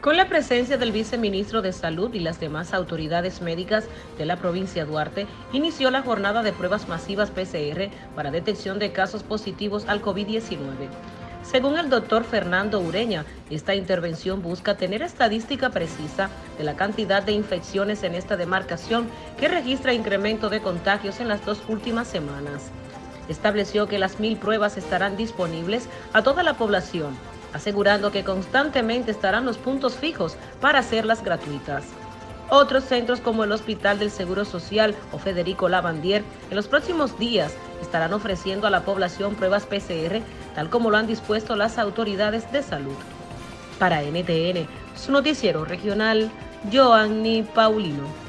Con la presencia del viceministro de Salud y las demás autoridades médicas de la provincia de Duarte, inició la jornada de pruebas masivas PCR para detección de casos positivos al COVID-19. Según el doctor Fernando Ureña, esta intervención busca tener estadística precisa de la cantidad de infecciones en esta demarcación que registra incremento de contagios en las dos últimas semanas. Estableció que las mil pruebas estarán disponibles a toda la población asegurando que constantemente estarán los puntos fijos para hacerlas gratuitas. Otros centros como el Hospital del Seguro Social o Federico Lavandier en los próximos días estarán ofreciendo a la población pruebas PCR tal como lo han dispuesto las autoridades de salud. Para NTN, su noticiero regional, Joanny Paulino.